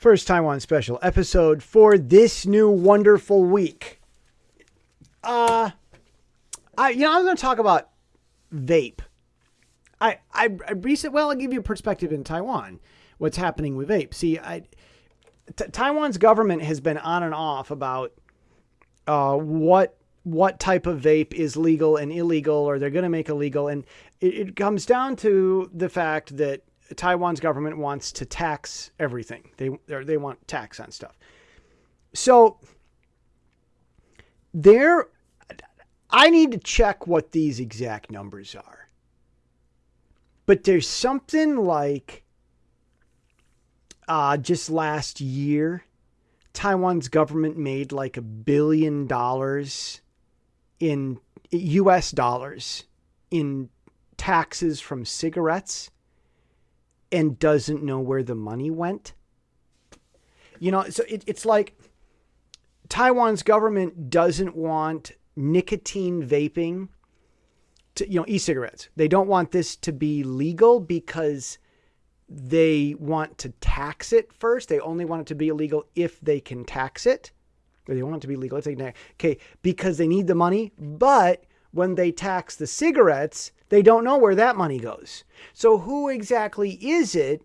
First Taiwan special episode for this new wonderful week. Uh, I you know I'm going to talk about vape. I I, I recent well I'll give you a perspective in Taiwan. What's happening with vape? See, I T- Taiwan's government has been on and off about uh, what what type of vape is legal and illegal, or they're going to make illegal, and it, it comes down to the fact that Taiwan's government wants to tax everything. They they want tax on stuff. So there, I need to check what these exact numbers are. But there's something like uh, just last year, Taiwan's government made like a billion dollars in US dollars in taxes from cigarettes and doesn't know where the money went. You know, so it, it's like Taiwan's government doesn't want nicotine vaping to, you know, e cigarettes. They don't want this to be legal because they want to tax it first. They only want it to be illegal if they can tax it. Or they want it to be legal. Okay, because they need the money. But when they tax the cigarettes, they don't know where that money goes. So who exactly is it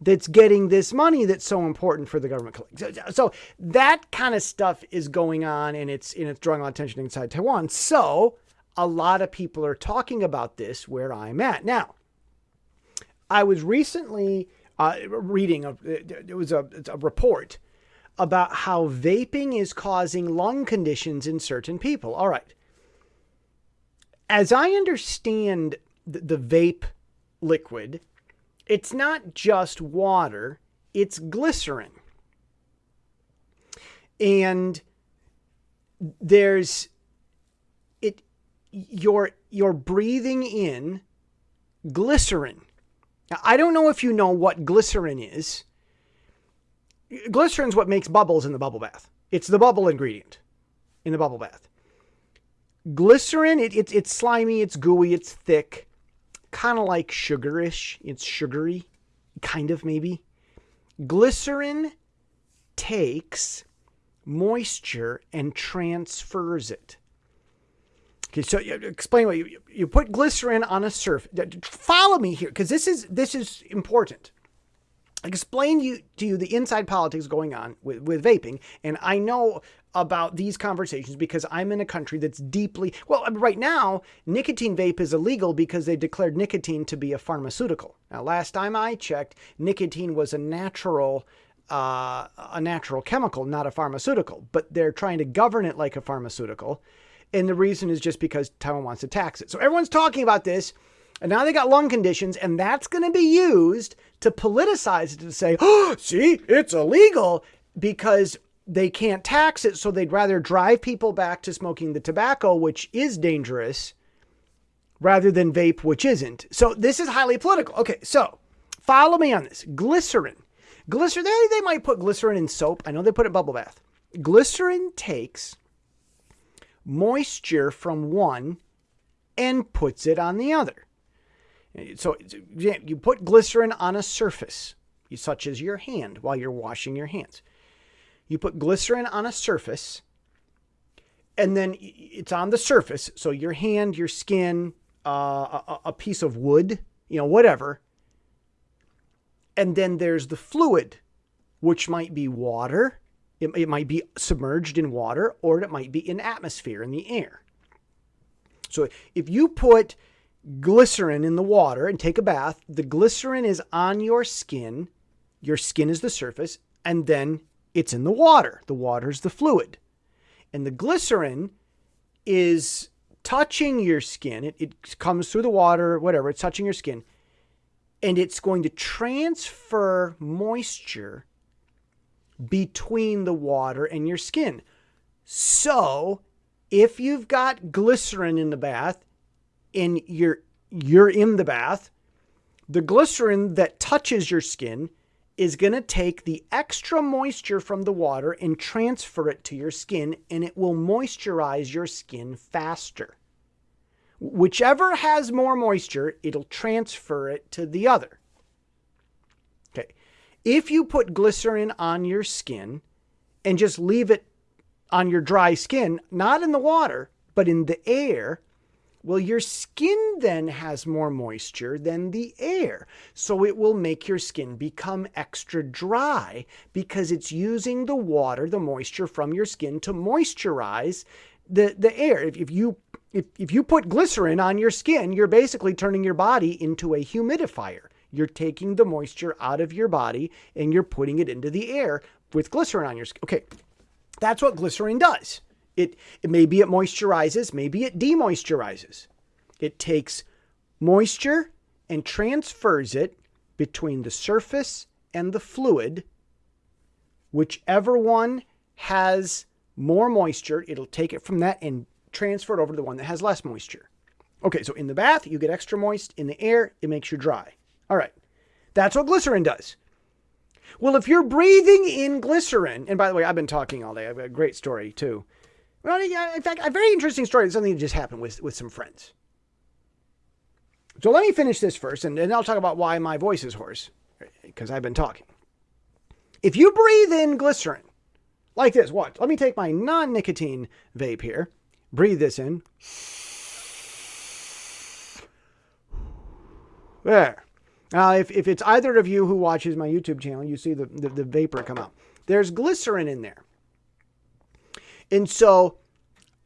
that's getting this money that's so important for the government? So, so that kind of stuff is going on, and it's and it's drawing a lot of attention inside Taiwan. So a lot of people are talking about this where I'm at now. I was recently uh, reading, a, it was a, a report about how vaping is causing lung conditions in certain people. All right. As I understand the, the vape liquid, it's not just water, it's glycerin. And there's it you're you're breathing in glycerin now, I don't know if you know what glycerin is. Glycerin's what makes bubbles in the bubble bath. It's the bubble ingredient in the bubble bath. Glycerin, it, it, it's slimy, it's gooey, it's thick, kind of like sugarish. It's sugary, kind of maybe. Glycerin takes moisture and transfers it. Okay, so you, explain what you you put glycerin on a surface. Follow me here, because this is this is important. Explain you to you the inside politics going on with, with vaping, and I know about these conversations because I'm in a country that's deeply well. Right now, nicotine vape is illegal because they declared nicotine to be a pharmaceutical. Now, last time I checked, nicotine was a natural uh, a natural chemical, not a pharmaceutical. But they're trying to govern it like a pharmaceutical. And the reason is just because Taiwan wants to tax it. So everyone's talking about this. And now they got lung conditions, and that's going to be used to politicize it to say, oh, see, it's illegal because they can't tax it. So they'd rather drive people back to smoking the tobacco, which is dangerous, rather than vape, which isn't. So this is highly political. Okay, so follow me on this. Glycerin. Glycerin, they, they might put glycerin in soap. I know they put it in bubble bath. Glycerin takes moisture from one and puts it on the other. So you put glycerin on a surface, such as your hand while you're washing your hands. You put glycerin on a surface, and then it's on the surface. So your hand, your skin, uh, a, a piece of wood, you know, whatever. And then there's the fluid, which might be water, it, it might be submerged in water or it might be in atmosphere in the air. So if you put glycerin in the water and take a bath, the glycerin is on your skin, your skin is the surface, and then it's in the water. The water is the fluid. And the glycerin is touching your skin. It, it comes through the water, whatever, it's touching your skin. And it's going to transfer moisture between the water and your skin. So, if you've got glycerin in the bath and you're you're in the bath, the glycerin that touches your skin is going to take the extra moisture from the water and transfer it to your skin and it will moisturize your skin faster. Whichever has more moisture, it'll transfer it to the other. Okay. If you put glycerin on your skin and just leave it on your dry skin, not in the water, but in the air, well, your skin then has more moisture than the air. So it will make your skin become extra dry because it's using the water, the moisture from your skin to moisturize the, the air. If, if you if, if you put glycerin on your skin, you're basically turning your body into a humidifier. You're taking the moisture out of your body and you're putting it into the air with glycerin on your skin. Okay, that's what glycerin does. It, it maybe it moisturizes, maybe it demoisturizes. It takes moisture and transfers it between the surface and the fluid. Whichever one has more moisture, it'll take it from that and transfer it over to the one that has less moisture. Okay, so in the bath, you get extra moist. In the air, it makes you dry. All right, that's what glycerin does. Well, if you're breathing in glycerin, and by the way, I've been talking all day. I've got a great story too. Well, in fact, a very interesting story. Something that just happened with, with some friends. So let me finish this first, and then I'll talk about why my voice is hoarse, because I've been talking. If you breathe in glycerin, like this, watch. Let me take my non-nicotine vape here. Breathe this in. There. Now, if, if it's either of you who watches my YouTube channel, you see the, the, the vapor come out. There's glycerin in there. And so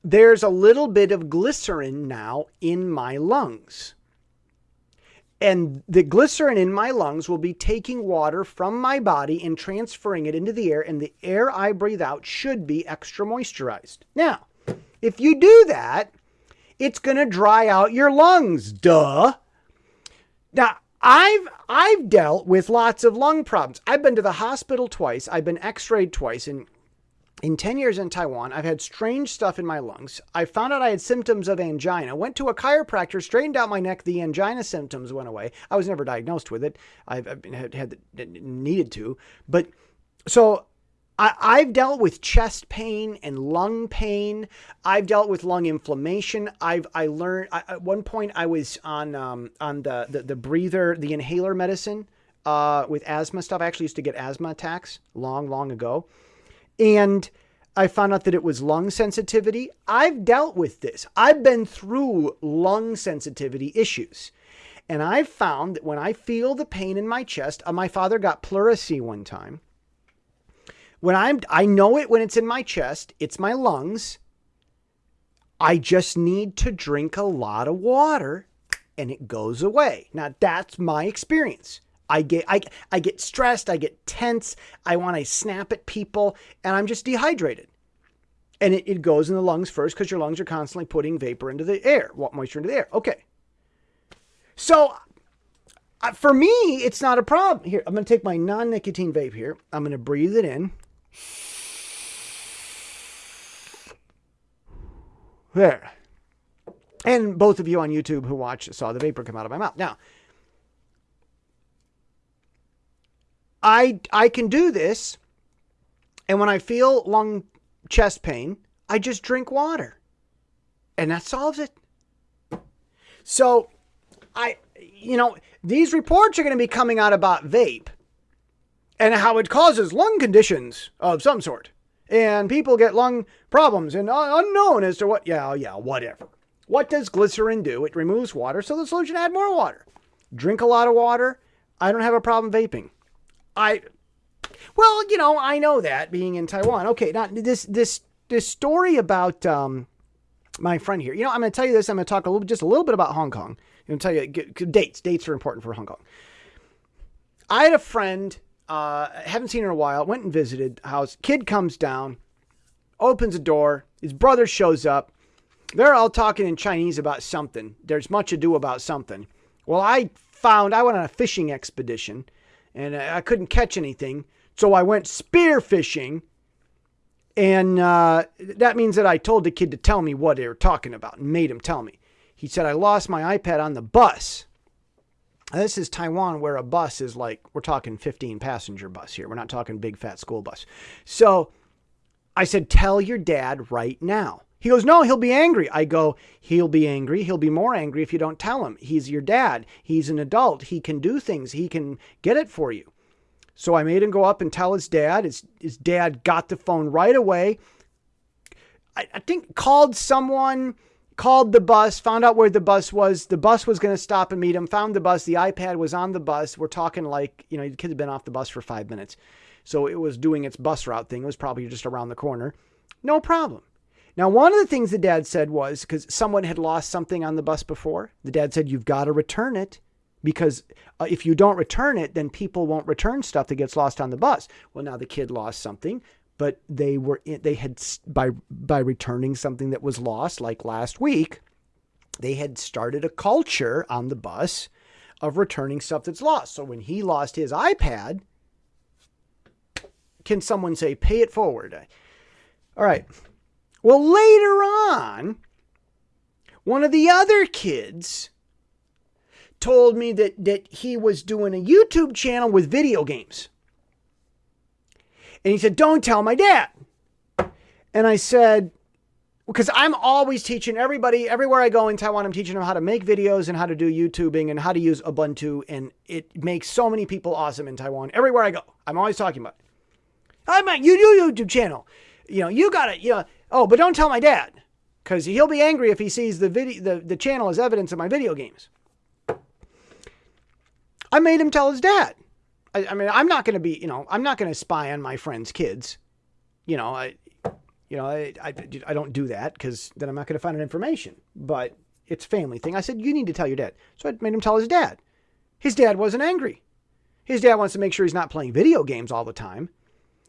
there's a little bit of glycerin now in my lungs. And the glycerin in my lungs will be taking water from my body and transferring it into the air, and the air I breathe out should be extra moisturized. Now, if you do that, it's going to dry out your lungs. Duh. Now, I've I've dealt with lots of lung problems. I've been to the hospital twice. I've been x-rayed twice and in 10 years in Taiwan, I've had strange stuff in my lungs. I found out I had symptoms of angina. Went to a chiropractor, straightened out my neck. The angina symptoms went away. I was never diagnosed with it. I've, I've had, had needed to, but so I, have dealt with chest pain and lung pain. I've dealt with lung inflammation. I've I learned I, at one point I was on um, on the, the, the breather, the inhaler medicine uh, with asthma stuff. I actually used to get asthma attacks long, long ago, and I found out that it was lung sensitivity. I've dealt with this. I've been through lung sensitivity issues. And I've found that when I feel the pain in my chest, uh, my father got pleurisy one time when I'm, I know it when it's in my chest, it's my lungs. I just need to drink a lot of water and it goes away. Now that's my experience. I get I, I get stressed, I get tense, I want to snap at people, and I'm just dehydrated. And it, it goes in the lungs first because your lungs are constantly putting vapor into the air, moisture into the air. Okay. So uh, for me, it's not a problem. Here, I'm going to take my non nicotine vape here. I'm going to breathe it in. There. And both of you on YouTube who watched saw the vapor come out of my mouth. Now, I I can do this, and when I feel lung chest pain, I just drink water, and that solves it. So, I you know these reports are going to be coming out about vape, and how it causes lung conditions of some sort. And people get lung problems and uh, unknown as to what, yeah, yeah, whatever. What does glycerin do? It removes water, so the solution add more water. Drink a lot of water. I don't have a problem vaping. I, well, you know, I know that being in Taiwan. Okay, now this this this story about um, my friend here. You know, I'm going to tell you this. I'm going to talk a little, just a little bit about Hong Kong. I'm going to tell you dates. Dates are important for Hong Kong. I had a friend uh, haven't seen her in a while. Went and visited house. Kid comes down, opens a door. His brother shows up. They're all talking in Chinese about something. There's much ado about something. Well, I found I went on a fishing expedition, and I couldn't catch anything, so I went spear fishing. And uh, that means that I told the kid to tell me what they were talking about and made him tell me. He said, I lost my iPad on the bus. This is Taiwan where a bus is like, we're talking 15 passenger bus here. We're not talking big fat school bus. So I said, tell your dad right now. He goes, no, he'll be angry. I go, he'll be angry. He'll be more angry if you don't tell him. He's your dad. He's an adult. He can do things. He can get it for you. So I made him go up and tell his dad. His, his dad got the phone right away. I, I think called someone, called the bus, found out where the bus was. The bus was going to stop and meet him, found the bus. The iPad was on the bus. We're talking like, you know, the kid had been off the bus for five minutes. So it was doing its bus route thing. It was probably just around the corner. No problem. Now, one of the things the dad said was because someone had lost something on the bus before, the dad said, You've got to return it because uh, if you don't return it, then people won't return stuff that gets lost on the bus. Well, now the kid lost something, but they were in, they had by by returning something that was lost, like last week, they had started a culture on the bus of returning stuff that's lost. So when he lost his iPad, can someone say pay it forward? All right. Well, later on, one of the other kids told me that, that he was doing a YouTube channel with video games. And he said, Don't tell my dad. And I said, because I'm always teaching everybody, everywhere I go in Taiwan, I'm teaching them how to make videos and how to do YouTubing and how to use Ubuntu. And it makes so many people awesome in Taiwan. Everywhere I go, I'm always talking about it. I'm a YouTube channel. You know, you got it. You know, Oh, but don't tell my dad because he'll be angry if he sees the video, the, the channel as evidence of my video games. I made him tell his dad. I, I mean, I'm not going to be, you know, I'm not going to spy on my friends' kids. You know, I, you know, I, I, I don't do that because then I'm not going to find out information. But it's family thing. I said, you need to tell your dad. So I made him tell his dad. His dad wasn't angry. His dad wants to make sure he's not playing video games all the time.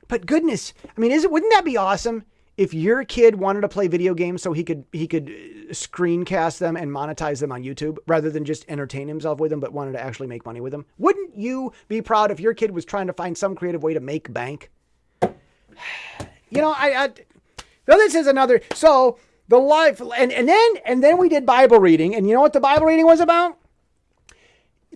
But goodness, I mean, is it, wouldn't that be awesome if your kid wanted to play video games so he could he could uh, screencast them and monetize them on YouTube rather than just entertain himself with them but wanted to actually make money with them wouldn't you be proud if your kid was trying to find some creative way to make bank you know i, I this is another so the life and, and then and then we did bible reading and you know what the bible reading was about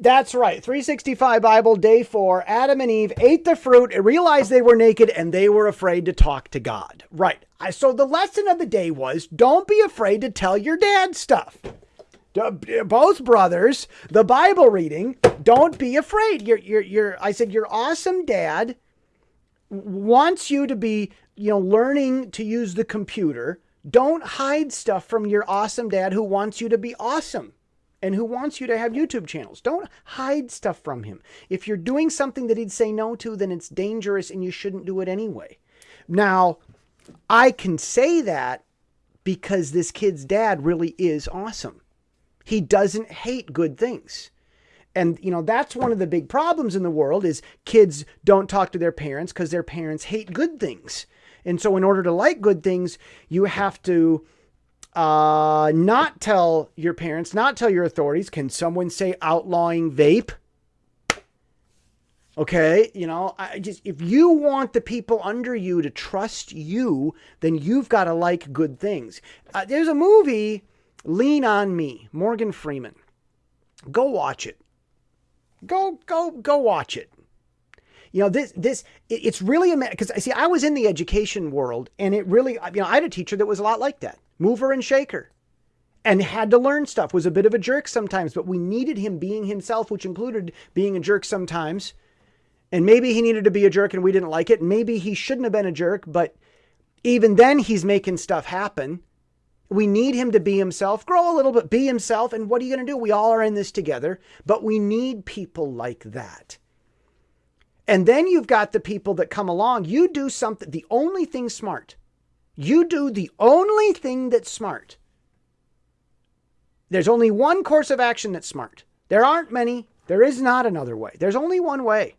that's right. 365 Bible, day four. Adam and Eve ate the fruit, realized they were naked, and they were afraid to talk to God. Right. So the lesson of the day was don't be afraid to tell your dad stuff. Both brothers, the Bible reading, don't be afraid. You're, you're, you're, I said, your awesome dad wants you to be, you know, learning to use the computer. Don't hide stuff from your awesome dad who wants you to be awesome and who wants you to have YouTube channels. Don't hide stuff from him. If you're doing something that he'd say no to, then it's dangerous and you shouldn't do it anyway. Now, I can say that because this kid's dad really is awesome. He doesn't hate good things. And you know, that's one of the big problems in the world is kids don't talk to their parents because their parents hate good things. And so in order to like good things, you have to uh, not tell your parents, not tell your authorities. Can someone say outlawing vape? Okay, you know, I just if you want the people under you to trust you, then you've got to like good things. Uh, there's a movie, Lean on Me, Morgan Freeman. Go watch it. Go go go watch it. You know, this this it's really a because I see, I was in the education world, and it really you know I had a teacher that was a lot like that mover and shaker, and had to learn stuff, was a bit of a jerk sometimes, but we needed him being himself, which included being a jerk sometimes. And maybe he needed to be a jerk and we didn't like it. Maybe he shouldn't have been a jerk, but even then he's making stuff happen. We need him to be himself, grow a little bit, be himself. And what are you going to do? We all are in this together, but we need people like that. And then you've got the people that come along. You do something, the only thing smart you do the only thing that's smart. There's only one course of action that's smart. There aren't many. There is not another way. There's only one way.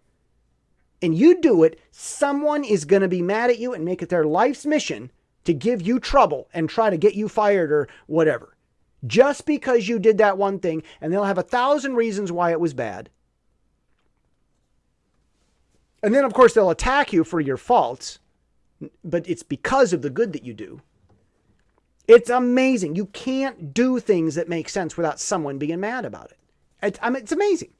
And you do it, someone is going to be mad at you and make it their life's mission to give you trouble and try to get you fired or whatever. Just because you did that one thing, and they'll have a thousand reasons why it was bad. And then, of course, they'll attack you for your faults but it's because of the good that you do. It's amazing. You can't do things that make sense without someone being mad about it. It's, I mean, it's amazing.